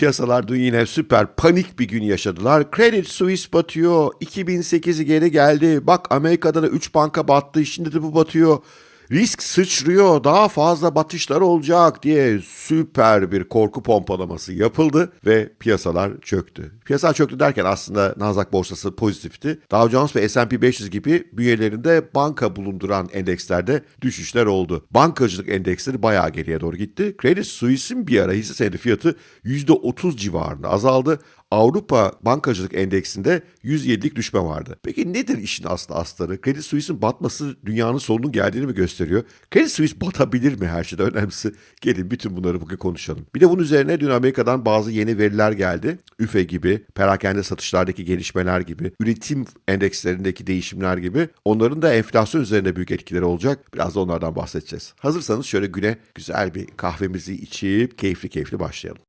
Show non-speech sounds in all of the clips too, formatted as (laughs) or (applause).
piyasalar dün yine süper panik bir gün yaşadılar. Credit Suisse batıyor. 2008'i geri geldi. Bak Amerika'da da 3 banka battı. Şimdi de bu batıyor. Risk sıçrıyor, daha fazla batışlar olacak diye süper bir korku pompalaması yapıldı ve piyasalar çöktü. Piyasalar çöktü derken aslında Nasdaq borsası pozitifti. Dow Jones ve S&P 500 gibi bünyelerinde banka bulunduran endekslerde düşüşler oldu. Bankacılık endeksleri bayağı geriye doğru gitti. Credit Suisse'in bir ara hisse senedi fiyatı %30 civarında azaldı. Avrupa Bankacılık Endeksinde 107'lik düşme vardı. Peki nedir işin aslı astarı? Credit Suisse'in batması dünyanın sonunun geldiğini mi gösteriyor? Credit Suisse batabilir mi her şeyden önemlisi? Gelin bütün bunları bugün konuşalım. Bir de bunun üzerine dün Amerika'dan bazı yeni veriler geldi. üfe gibi, perakende satışlardaki gelişmeler gibi, üretim endekslerindeki değişimler gibi. Onların da enflasyon üzerinde büyük etkileri olacak. Biraz da onlardan bahsedeceğiz. Hazırsanız şöyle güne güzel bir kahvemizi içip keyifli keyifli başlayalım.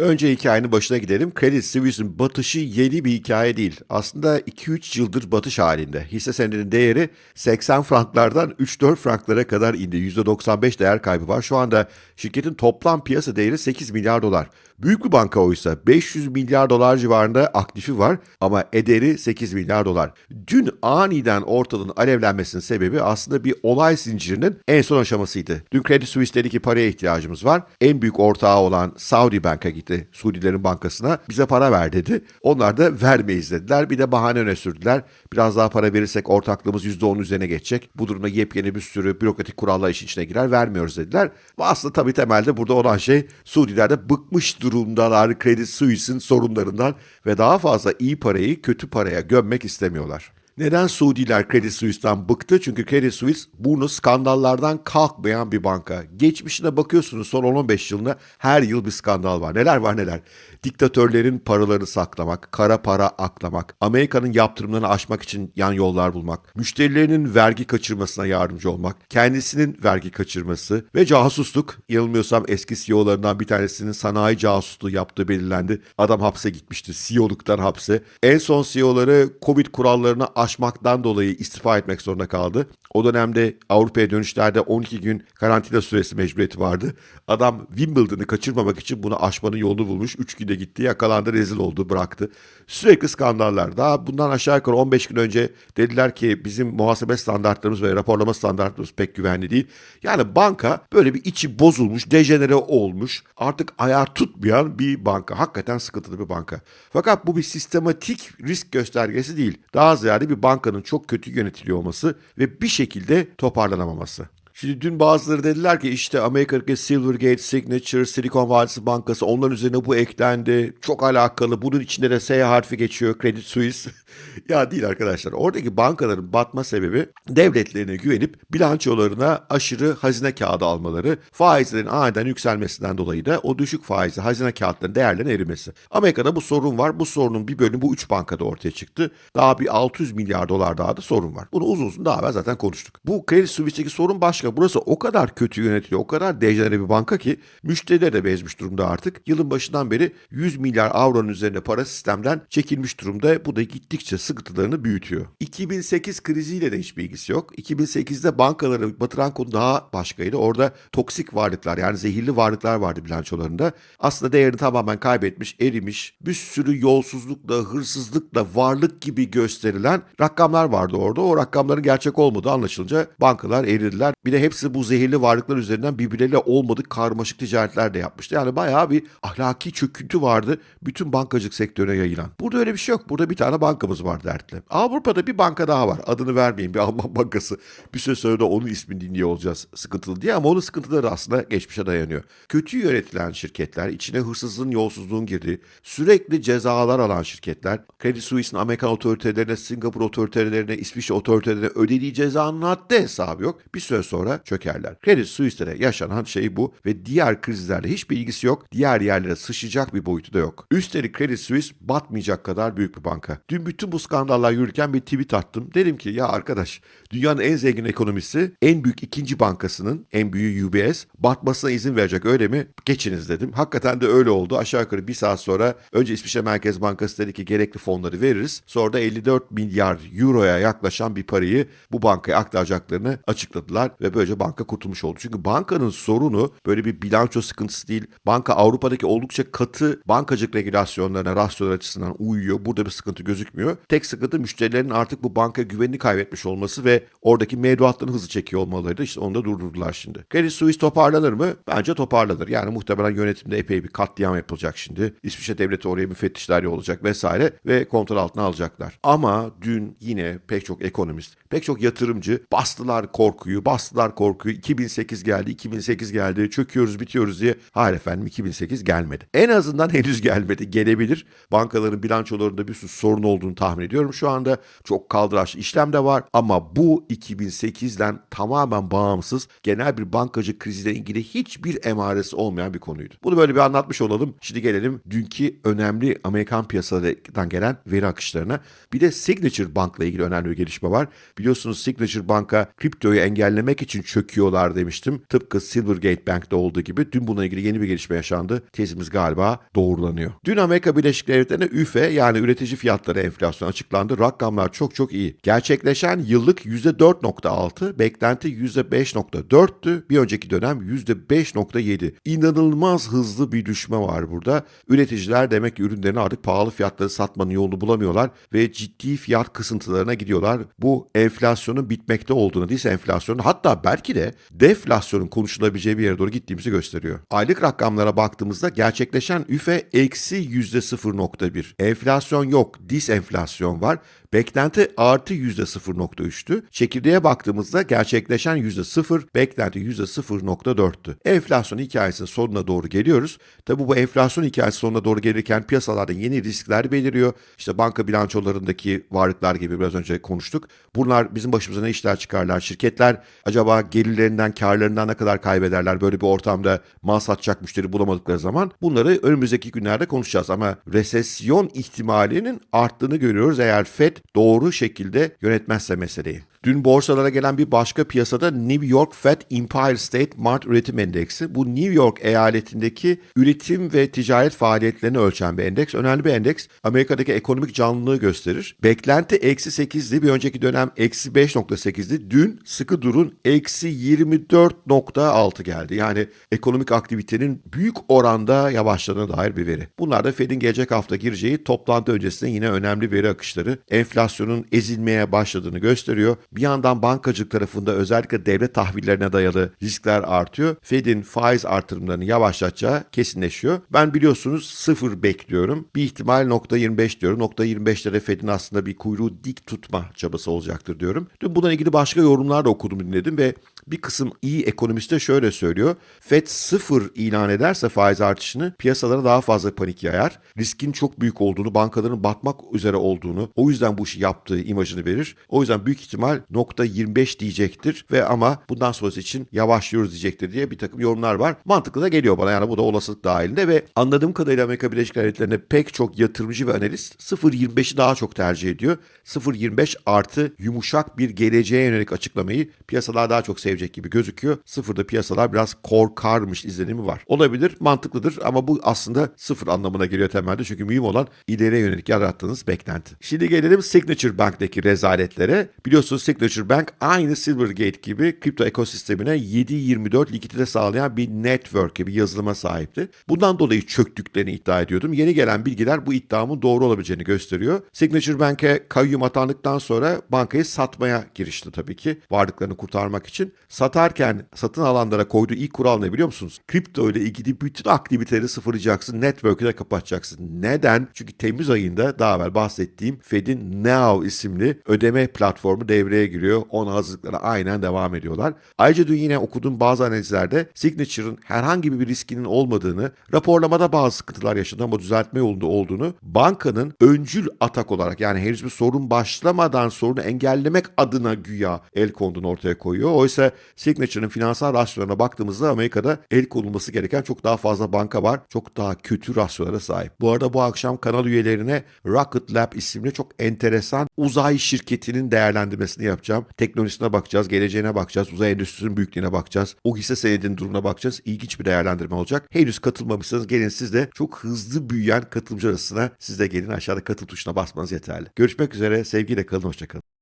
Önce hikayenin başına gidelim. Credit Suisse'in batışı yeni bir hikaye değil. Aslında 2-3 yıldır batış halinde. Hisse senedinin değeri 80 franklardan 3-4 franklara kadar indi. %95 değer kaybı var. Şu anda şirketin toplam piyasa değeri 8 milyar dolar. Büyük bir banka oysa 500 milyar dolar civarında aktifi var ama ederi 8 milyar dolar. Dün aniden ortalığın alevlenmesinin sebebi aslında bir olay zincirinin en son aşamasıydı. Dün Credit Suisse dedi ki paraya ihtiyacımız var. En büyük ortağı olan Saudi Bank'a gitti Suudilerin bankasına. Bize para ver dedi. Onlar da vermeyiz dediler. Bir de bahane öne sürdüler. Biraz daha para verirsek ortaklığımız %10 üzerine geçecek. Bu durumda yepyeni bir sürü bürokratik kurallar işin içine girer. Vermiyoruz dediler. Aslında tabii temelde burada olan şey Suudiler de bıkmış durumdalar Credit Suisse'in sorunlarından ve daha fazla iyi parayı kötü paraya gömmek istemiyorlar. Neden Suudiler Credit Suisse'den bıktı? Çünkü Credit Suisse burnu skandallardan kalkmayan bir banka. Geçmişine bakıyorsunuz son 10-15 yılında her yıl bir skandal var. Neler var neler. Diktatörlerin paralarını saklamak, kara para aklamak, Amerika'nın yaptırımlarını aşmak için yan yollar bulmak, müşterilerinin vergi kaçırmasına yardımcı olmak, kendisinin vergi kaçırması ve casusluk. Yanılmıyorsam eski CEO'larından bir tanesinin sanayi casusluğu yaptığı belirlendi. Adam hapse gitmişti, CEO'luktan hapse. En son CEO'ları Covid kurallarına aşmaktan dolayı istifa etmek zorunda kaldı. O dönemde Avrupa'ya dönüşlerde 12 gün karantina süresi mecburiyeti vardı. Adam Wimbledon'ı kaçırmamak için bunu aşmanın yolunu bulmuş. 3 günde gitti, yakalandı, rezil oldu, bıraktı. Sürekli skandallar. Daha bundan aşağı yukarı 15 gün önce dediler ki bizim muhasebe standartlarımız ve raporlama standartlarımız pek güvenli değil. Yani banka böyle bir içi bozulmuş, dejenere olmuş, artık ayar tutmayan bir banka. Hakikaten sıkıntılı bir banka. Fakat bu bir sistematik risk göstergesi değil. Daha ziyade bir bankanın çok kötü yönetiliyor olması ve bir şekilde toparlanamaması. Şimdi dün bazıları dediler ki işte Amerika'daki Silvergate, Signature, Silicon Vadisi Bankası onların üzerine bu eklendi. Çok alakalı. Bunun içinde de S harfi geçiyor Credit Suisse. (laughs) ya değil arkadaşlar. Oradaki bankaların batma sebebi devletlerine güvenip bilançolarına aşırı hazine kağıdı almaları, faizlerin aniden yükselmesinden dolayı da o düşük faizli hazine kağıtlarının değerlerinin erimesi. Amerika'da bu sorun var. Bu sorunun bir bölümü bu üç bankada ortaya çıktı. Daha bir 600 milyar dolar daha da sorun var. Bunu uzun uzun daha evvel zaten konuştuk. Bu Credit Suisse'deki sorun başka burası o kadar kötü yönetiliyor, o kadar dejenere bir banka ki müşteriler de bezmiş durumda artık. Yılın başından beri 100 milyar avronun üzerinde para sistemden çekilmiş durumda. Bu da gittikçe sıkıntılarını büyütüyor. 2008 kriziyle de hiçbir ilgisi yok. 2008'de bankaları batıran konu daha başkaydı. Orada toksik varlıklar yani zehirli varlıklar vardı bilançolarında. Aslında değerini tamamen kaybetmiş, erimiş, bir sürü yolsuzlukla, hırsızlıkla, varlık gibi gösterilen rakamlar vardı orada. O rakamların gerçek olmadığı anlaşılınca bankalar eridiler. Bir de hepsi bu zehirli varlıklar üzerinden birbirleriyle olmadık karmaşık ticaretler de yapmıştı. Yani bayağı bir ahlaki çöküntü vardı bütün bankacılık sektörüne yayılan. Burada öyle bir şey yok. Burada bir tane bankamız var dertli. Avrupa'da bir banka daha var. Adını vermeyeyim bir Alman bankası. Bir süre sonra da onun ismini dinliyor olacağız sıkıntılı diye ama onun sıkıntıları aslında geçmişe dayanıyor. Kötü yönetilen şirketler, içine hırsızlığın, yolsuzluğun girdiği, sürekli cezalar alan şirketler, Credit Suisse'in Amerikan otoritelerine, Singapur otoritelerine, İsviçre otoritelerine ödediği cezanın haddi hesabı yok. Bir süre sonra çökerler. Credit Suisse'lere yaşanan şey bu ve diğer krizlerle hiçbir ilgisi yok. Diğer yerlere sıçacak bir boyutu da yok. Üstelik Credit Suisse batmayacak kadar büyük bir banka. Dün bütün bu skandallar yürürken bir tweet attım. Dedim ki ya arkadaş dünyanın en zengin ekonomisi en büyük ikinci bankasının en büyüğü UBS batmasına izin verecek öyle mi? Geçiniz dedim. Hakikaten de öyle oldu. Aşağı yukarı bir saat sonra önce İsviçre Merkez Bankası dedi ki gerekli fonları veririz. Sonra da 54 milyar euroya yaklaşan bir parayı bu bankaya aktaracaklarını açıkladılar ve ve böylece banka kurtulmuş oldu. Çünkü bankanın sorunu böyle bir bilanço sıkıntısı değil. Banka Avrupa'daki oldukça katı bankacılık regülasyonlarına, rasyolar açısından uyuyor. Burada bir sıkıntı gözükmüyor. Tek sıkıntı müşterilerin artık bu banka güvenini kaybetmiş olması ve oradaki mevduatlarını hızlı çekiyor olmalarıydı. İşte onu da durdurdular şimdi. Credit Suisse toparlanır mı? Bence toparlanır. Yani muhtemelen yönetimde epey bir katliam yapılacak şimdi. İsviçre devleti oraya müfettişler olacak vesaire ve kontrol altına alacaklar. Ama dün yine pek çok ekonomist, pek çok yatırımcı bastılar korkuyu, bastılar korkuyu. 2008 geldi, 2008 geldi, çöküyoruz, bitiyoruz diye. Hayır efendim 2008 gelmedi. En azından (laughs) henüz gelmedi. Gelebilir. Bankaların bilançolarında bir sürü sorun olduğunu tahmin ediyorum. Şu anda çok kaldıraçlı işlem de var ama bu 2008'den tamamen bağımsız genel bir bankacı kriziyle ilgili hiçbir emaresi olmayan bir konuydu. Bunu böyle bir anlatmış olalım. Şimdi gelelim dünkü önemli Amerikan piyasalarından gelen veri akışlarına. Bir de Signature Bank'la ilgili önemli bir gelişme var. Biliyorsunuz Signature Bank'a kriptoyu engellemek için çöküyorlar demiştim. Tıpkı Silvergate Bank'ta olduğu gibi dün bununla ilgili yeni bir gelişme yaşandı. Tezimiz galiba doğrulanıyor. Dün Amerika Birleşik Devletleri'ne üfe yani üretici fiyatları enflasyon açıklandı. Rakamlar çok çok iyi. Gerçekleşen yıllık %4.6, beklenti %5.4'tü. Bir önceki dönem %5.7. İnanılmaz hızlı bir düşme var burada. Üreticiler demek ki ürünlerini artık pahalı fiyatları satmanın yolunu bulamıyorlar ve ciddi fiyat kısıntılarına gidiyorlar. Bu enflasyonun bitmekte olduğunu değilse enflasyonun hatta belki de deflasyonun konuşulabileceği bir yere doğru gittiğimizi gösteriyor. Aylık rakamlara baktığımızda gerçekleşen üfe eksi %0.1. Enflasyon yok, disenflasyon var. Beklenti artı %0.3'tü. Çekirdeğe baktığımızda gerçekleşen %0, beklenti %0.4'tü. Enflasyon hikayesinin sonuna doğru geliyoruz. Tabi bu enflasyon hikayesi sonuna doğru gelirken piyasalarda yeni riskler beliriyor. İşte banka bilançolarındaki varlıklar gibi biraz önce konuştuk. Bunlar bizim başımıza ne işler çıkarlar? Şirketler acaba gelirlerinden, karlarından ne kadar kaybederler? Böyle bir ortamda mal satacak müşteri bulamadıkları zaman bunları önümüzdeki günlerde konuşacağız. Ama resesyon ihtimalinin arttığını görüyoruz eğer FED doğru şekilde yönetmezse meseleyi. Dün borsalara gelen bir başka piyasada New York Fed Empire State Mart Üretim Endeksi. Bu New York eyaletindeki üretim ve ticaret faaliyetlerini ölçen bir endeks. Önemli bir endeks. Amerika'daki ekonomik canlılığı gösterir. Beklenti eksi 8'di. Bir önceki dönem eksi 5.8'di. Dün sıkı durun eksi 24.6 geldi. Yani ekonomik aktivitenin büyük oranda yavaşladığına dair bir veri. Bunlar da Fed'in gelecek hafta gireceği toplantı öncesinde yine önemli veri akışları. Enflasyonun ezilmeye başladığını gösteriyor. Bir yandan bankacılık tarafında özellikle devlet tahvillerine dayalı riskler artıyor. Fed'in faiz artırımlarını yavaşlatacağı kesinleşiyor. Ben biliyorsunuz sıfır bekliyorum. Bir ihtimal nokta 25 diyorum. Nokta 25'lere Fed'in aslında bir kuyruğu dik tutma çabası olacaktır diyorum. Dün bununla ilgili başka yorumlar da okudum dinledim ve bir kısım iyi ekonomist de şöyle söylüyor. Fed sıfır ilan ederse faiz artışını piyasalara daha fazla panik yayar. Riskin çok büyük olduğunu, bankaların batmak üzere olduğunu, o yüzden bu işi yaptığı imajını verir. O yüzden büyük ihtimal nokta 25 diyecektir ve ama bundan sonrası için yavaşlıyoruz diyecektir diye bir takım yorumlar var. Mantıklı da geliyor bana yani bu da olasılık dahilinde ve anladığım kadarıyla Amerika Birleşik Devletleri'nde pek çok yatırımcı ve analist 0.25'i daha çok tercih ediyor. 0.25 artı yumuşak bir geleceğe yönelik açıklamayı piyasalar daha çok sevecek gibi gözüküyor. Sıfırda piyasalar biraz korkarmış izlenimi var. Olabilir, mantıklıdır ama bu aslında sıfır anlamına geliyor temelde. Çünkü mühim olan ileriye yönelik yarattığınız beklenti. Şimdi gelelim Signature Bank'taki rezaletlere. Biliyorsunuz Signature Bank aynı Silvergate gibi kripto ekosistemine 7-24 likidite sağlayan bir network bir yazılıma sahipti. Bundan dolayı çöktüklerini iddia ediyordum. Yeni gelen bilgiler bu iddiamın doğru olabileceğini gösteriyor. Signature Bank'e kayyum atandıktan sonra bankayı satmaya girişti tabii ki varlıklarını kurtarmak için. Satarken satın alanlara koyduğu ilk kural ne biliyor musunuz? Kripto ile ilgili bütün aktiviteleri sıfırlayacaksın, network'ü de kapatacaksın. Neden? Çünkü Temmuz ayında daha evvel bahsettiğim Fed'in Now isimli ödeme platformu devreye giriyor. Ona hazırlıklara aynen devam ediyorlar. Ayrıca dün yine okuduğum bazı analizlerde Signature'ın herhangi bir riskinin olmadığını, raporlamada bazı sıkıntılar yaşadığı ama düzeltme yolunda olduğunu, bankanın öncül atak olarak yani henüz bir sorun başlamadan sorunu engellemek adına güya el konduğunu ortaya koyuyor. Oysa Signature'ın finansal rasyolarına baktığımızda Amerika'da el konulması gereken çok daha fazla banka var. Çok daha kötü rasyolara sahip. Bu arada bu akşam kanal üyelerine Rocket Lab isimli çok enteresan uzay şirketinin değerlendirmesini yapacağım. Teknolojisine bakacağız, geleceğine bakacağız, uzay endüstrisinin büyüklüğüne bakacağız. O hisse senedinin durumuna bakacağız. İlginç bir değerlendirme olacak. Henüz katılmamışsanız gelin siz de çok hızlı büyüyen katılımcı arasına siz de gelin aşağıda katıl tuşuna basmanız yeterli. Görüşmek üzere. Sevgiyle kalın. Hoşçakalın.